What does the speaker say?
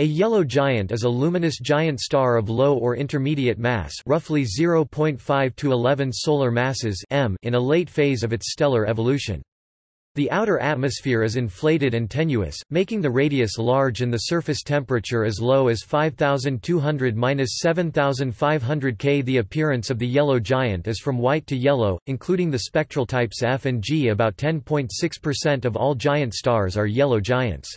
A yellow giant is a luminous giant star of low or intermediate mass roughly 0.5 to 11 solar masses m in a late phase of its stellar evolution. The outer atmosphere is inflated and tenuous, making the radius large and the surface temperature as low as 5200–7500 K. The appearance of the yellow giant is from white to yellow, including the spectral types F and G. About 10.6% of all giant stars are yellow giants.